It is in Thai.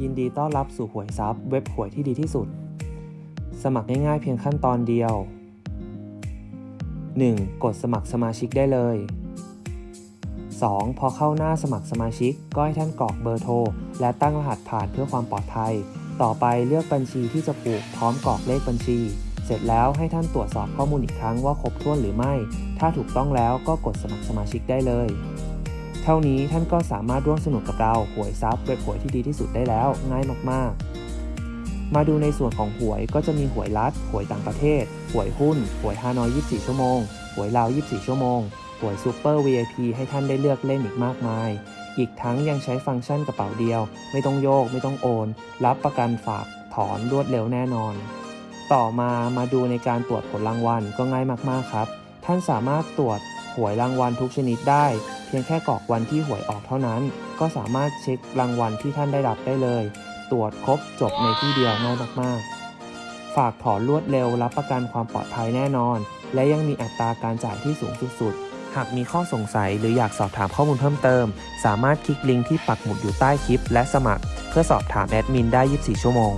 ยินดีต้อนรับสู่หวยซับเว็บหวยที่ดีที่สุด สมัครง่ายๆเพียงขั้นตอนเดียว 1. กดสมัครสมาชิกได้เลย 2. พอเข้าหน้าสมัครสมาชิก ก็ให้ท่านกรอกเบอร์โทร และตั้งรหัสผ่านเพื่อความปลอดภัย ต่อไปเลือกบัญชีที่จะผูกพร้อมกรอกเลขบัญชี เสร็จแล้วให้ท่านตรวจสอบข้อมูลอีกครั้งว่าครบถ้วนหรือไม่ ถ้าถูกต้องแล้วก็กดสมัครสมาชิกได้เลย เท่านี้ท่านก็สามารถร่วมสนุกกับเราหวยซับเว็บหวยที่ดีที่สุดได้แล้วง่ายมากๆ มาดูในส่วนของหวยก็จะมีหวยรัฐหวยต่างประเทศ หวยหุ้น หวยฮานอย 24 ชั่วโมง หวยลาว 24 ชั่วโมง หวยซูเปอร์ VIP ให้ท่านได้เลือกเล่นอีกมากมาย อีกทั้งยังใช้ฟังก์ชันกระเป๋าเดียว ไม่ต้องโยก ไม่ต้องโอน รับประกันฝากถอนรวดเร็วแน่นอน ต่อมามาดูในการตรวจผลรางวัลก็ง่ายมากๆครับ ท่านสามารถตรวจหวยรางวัลทุกชนิดได้ พียงแค่กรอกวันที่หวยออกเท่านั้น ก็สามารถเช็ครางวัลที่ท่านได้รับได้เลย ตรวจครบจบในที่เดียวง่ายมากๆ ฝากถอนรวดเร็วรับประกันความปลอดภัยแน่นอน และยังมีอัตราการจ่ายที่สูงสุดหากมีข้อสงสัยหรืออยากสอบถามข้อมูลเพิ่มเติม สามารถคลิกลิงก์ที่ปักหมุดอยู่ใต้คลิป และสมัคร เพื่อสอบถามแอดมินได้ 24 ชั่วโมง